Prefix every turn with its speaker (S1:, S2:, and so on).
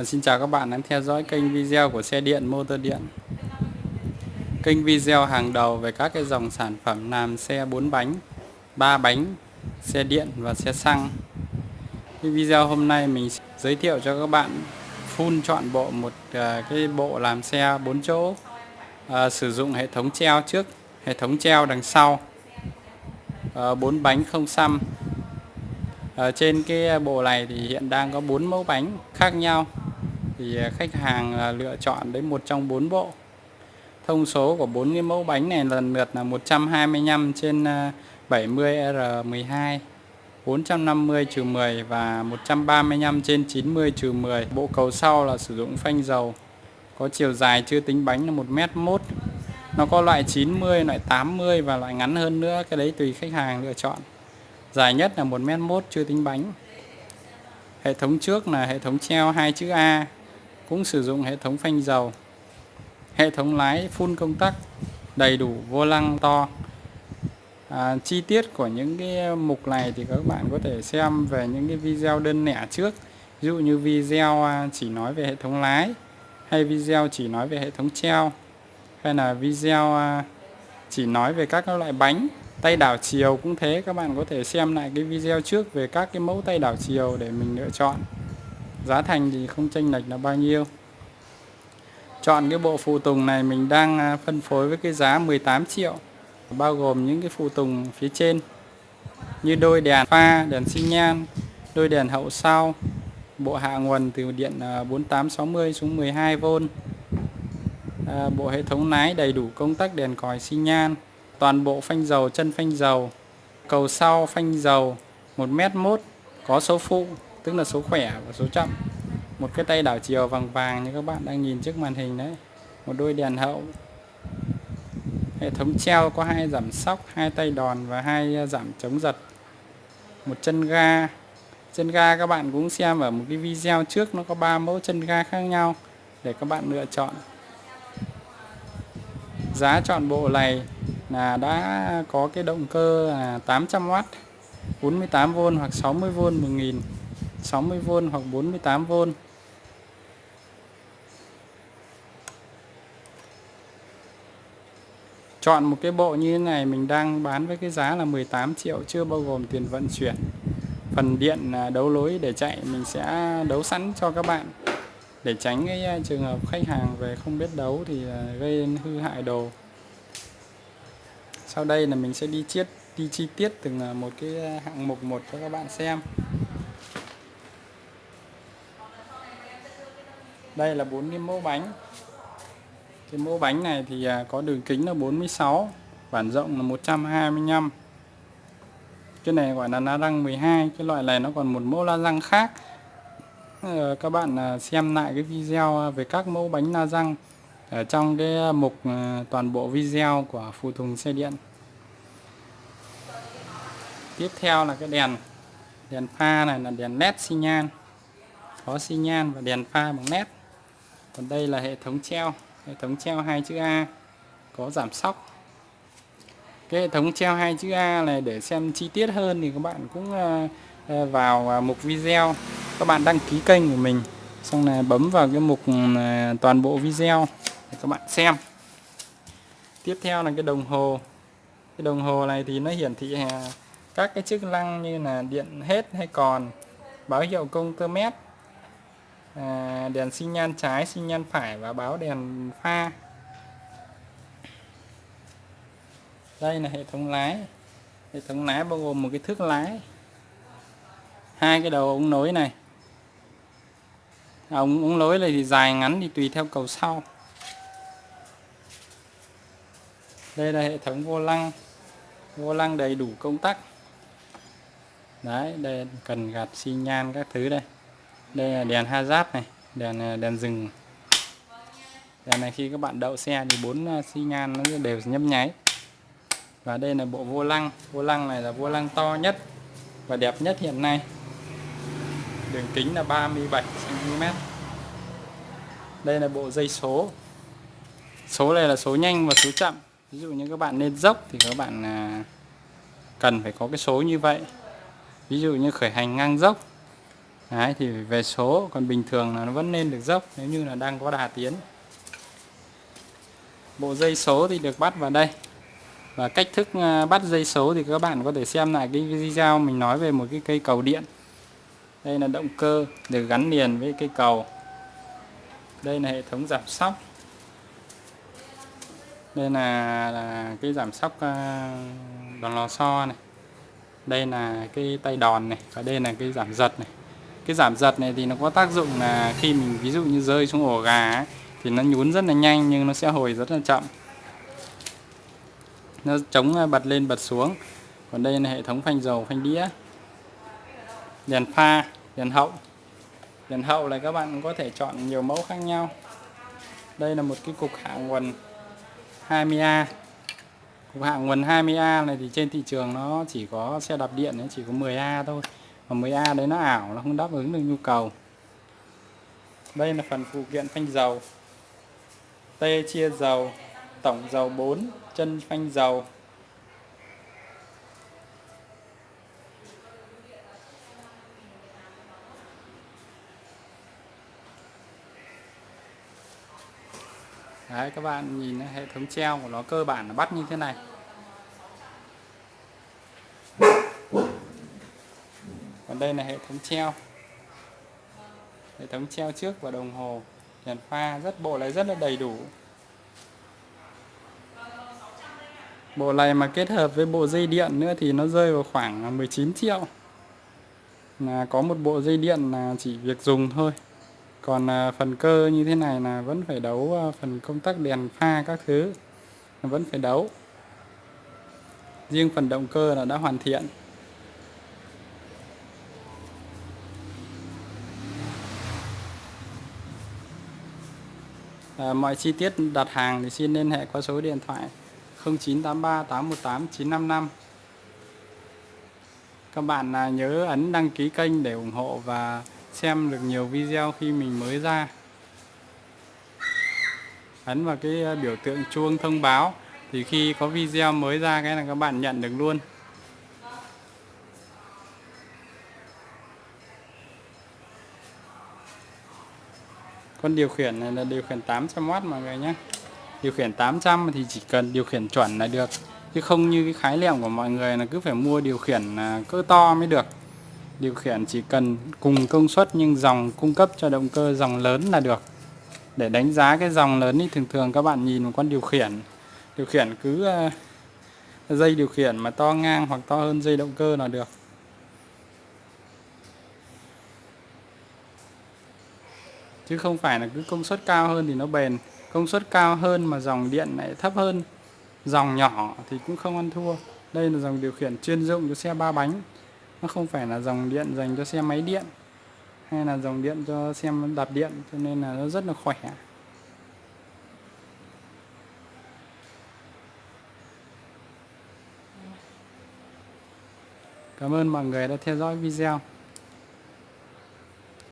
S1: À, xin chào các bạn đang theo dõi kênh video của xe điện motor điện. Kênh video hàng đầu về các cái dòng sản phẩm làm xe 4 bánh 3 bánh, xe điện và xe xăng. Cái video hôm nay mình giới thiệu cho các bạn full chọn bộ một à, cái bộ làm xe 4 chỗ. À, sử dụng hệ thống treo trước hệ thống treo đằng sau. Ờ, à, 4 bánh không xăm. Ở trên cái bộ này thì hiện đang có 4 mẫu bánh khác nhau thì à, khách hàng à, lựa chọn đến một trong bốn bộ. Thông số của bốn cái mẫu bánh này lần lượt là 125 trên 70 R12 450 trừ 10 và 135 trên 90 trừ 10 bộ cầu sau là sử dụng phanh dầu có chiều dài chưa tính bánh là 1m1 nó có loại 90 loại 80 và loại ngắn hơn nữa cái đấy tùy khách hàng lựa chọn. Dài nhất là 1m1 chưa tính bánh. Hệ thống trước là hệ thống treo hai chữ A cũng sử dụng hệ thống phanh dầu hệ thống lái full công tắc đầy đủ vô lăng to. À, chi tiết của những cái mục này thì các bạn có thể xem về những cái video đơn lẻ trước. Ví dụ như video à, chỉ nói về hệ thống lái hay video chỉ nói về hệ thống treo hay là video à, chỉ nói về các loại bánh tay đảo chiều cũng thế. Các bạn có thể xem lại cái video trước về các cái mẫu tay đảo chiều để mình lựa chọn giá thành thì không chênh lệch là bao nhiêu. Chọn cái bộ phụ tùng này mình đang à, phân phối với cái giá 18 triệu, bao gồm những cái phụ tùng phía trên như đôi đèn pha, đèn xi nhan, đôi đèn hậu sau, bộ hạ nguồn từ điện à, 4860 xuống 12V à, bộ hệ thống lái đầy đủ công tắc đèn còi xi nhan, toàn bộ phanh dầu, chân phanh dầu, cầu sau phanh dầu 1m1 có số phụ tức là số khỏe và số chậm. Một cái tay đảo chiều vàng vàng như các bạn đang nhìn trước màn hình đấy. Một đôi đèn hậu. Hệ thống treo có hai giảm sóc, hai tay đòn và hai à, giảm chống giật. Một chân ga. Chân ga các bạn cũng xem ở một cái video trước, nó có ba mẫu chân ga khác nhau để các bạn lựa chọn. Giá chọn bộ này là đã có cái động cơ là 800W 48V hoặc 60V 1000 60V hoặc 48V Chọn một cái bộ như thế này, mình đang bán với cái giá là 18 triệu, chưa bao gồm tiền vận chuyển, Phần điện à, đấu lối để chạy. Mình sẽ đấu sẵn cho các bạn Để tránh cái à, trường hợp khách hàng về không biết đấu thì à, gây hư hại đồ. Sau đây là mình sẽ đi chiết, đi chi tiết từng một cái hạng mục một cho các bạn xem. Đây là bốn cái mẫu bánh. Cái mẫu bánh này thì à, có đường kính là 46 bản rộng là 125 cái này gọi là la răng 12 cái loại này nó còn một mẫu la răng khác. Ờ, các bạn à, xem lại cái video à, về các mẫu bánh la răng ở trong cái mục toàn bộ video của phụ thùng xe điện. Tiếp theo là cái đèn. Đèn pha này là đèn led xi nhan. Có xi nhan và đèn pha bằng led còn đây là hệ thống treo, hệ thống treo hai chữ A, có giảm sóc. Cái hệ thống treo hai chữ A này để xem chi tiết hơn thì các bạn cũng ờ, ờ, vào ờ, mục video. Các bạn đăng ký kênh của mình, xong là bấm vào cái mục ừ, toàn bộ video để các bạn xem. Tiếp theo là cái đồng hồ. Cái đồng hồ này thì nó hiển thị các cái chức năng như là điện hết hay còn, báo hiệu công tơ mét à, đèn xi nhan trái xi nhan phải và báo đèn pha. Đây là hệ thống lái. Hệ thống lái bao gồm một cái thước lái. Hai cái đầu ống nối này. Ống ống nối này thì dài ngắn thì tùy theo cầu sau. Đây là hệ thống vô lăng. Vô lăng đầy đủ công tắc. Đấy đây cần gạt xi nhan các thứ đây đây là đèn hazard này, đèn à, đèn dừng đèn này khi các bạn đậu xe thì bốn à, xi nhan nó đều nhấp nháy. Và đây là bộ vô lăng. Vô lăng này là vô lăng to nhất và đẹp nhất hiện nay. Đường kính là 37 cm đây là bộ dây số. Số này là số nhanh và số chậm. Ví dụ như các bạn lên dốc thì các bạn à, cần phải có cái số như vậy. Ví dụ như khởi hành ngang dốc. Đấy thì về số còn bình thường là nó vẫn lên được dốc nếu như là đang có đà tiến. Bộ dây số thì được bắt vào đây. Và cách thức à, bắt dây số thì các bạn có thể xem lại cái video mình nói về một cái cây cầu điện. Đây là động cơ được gắn liền với cây cầu. Đây là hệ thống giảm sóc. Đây là, là cái giảm sóc à, đòn lò xo này. Đây là cái tay đòn này và đây là cái giảm giật này cái giảm giật này thì nó có tác dụng là khi mình ví dụ như rơi xuống ổ gà ấy, thì nó nhún rất là nhanh nhưng nó sẽ hồi rất là chậm. Nó chống à, bật lên bật xuống. Còn đây là hệ thống phanh dầu phanh đĩa đèn pha đèn hậu. Đèn hậu là các bạn có thể chọn nhiều mẫu khác nhau. Đây là một cái cục hạ nguồn 20A cục hạ nguồn 20A này thì trên thị trường nó chỉ có xe đạp điện nó chỉ có 10A thôi và 10A đấy nó ảo, nó không đáp ứng được nhu cầu. Đây là phần phụ kiện phanh dầu. T chia dầu, tổng dầu 4 chân phanh dầu. Đấy, các bạn nhìn hệ thống treo của nó cơ bản là bắt như thế này đây là hệ thống treo. Hệ thống treo trước và đồng hồ. Đèn pha rất, bộ này rất là đầy đủ. Bộ này mà kết hợp với bộ dây điện nữa thì nó rơi vào khoảng 19 triệu. Là có một bộ dây điện là chỉ việc dùng thôi. Còn à, phần cơ như thế này là vẫn phải đấu à, phần công tắc đèn pha các thứ. Vẫn phải đấu. Riêng phần động cơ là đã hoàn thiện. À, mọi chi tiết đặt hàng thì xin liên hệ qua số điện thoại 0983 818 955 các bạn à, nhớ ấn đăng ký kênh để ủng hộ và xem được nhiều video khi mình mới ra. Ấn vào cái à, biểu tượng chuông thông báo thì khi có video mới ra cái là các bạn nhận được luôn. Con điều khiển này là điều khiển 800W mọi người nhé. Điều khiển 800 thì chỉ cần điều khiển chuẩn là được. Chứ không như cái khái niệm của mọi người là cứ phải mua điều khiển à, cỡ to mới được. Điều khiển chỉ cần cùng công suất nhưng dòng cung cấp cho động cơ dòng lớn là được. Để đánh giá cái dòng lớn thì thường thường các bạn nhìn một con điều khiển. Điều khiển cứ à, dây điều khiển mà to ngang hoặc to hơn dây động cơ là được. Chứ không phải là cứ công suất cao hơn thì nó bền. Công suất cao hơn mà dòng điện lại thấp hơn. Dòng nhỏ thì cũng không ăn thua. Đây là dòng điều khiển chuyên dụng cho xe ba bánh. Nó không phải là dòng điện dành cho xe máy điện hay là dòng điện cho xe đạp điện, cho nên là nó rất là khỏe. Cảm ơn mọi người đã theo dõi video.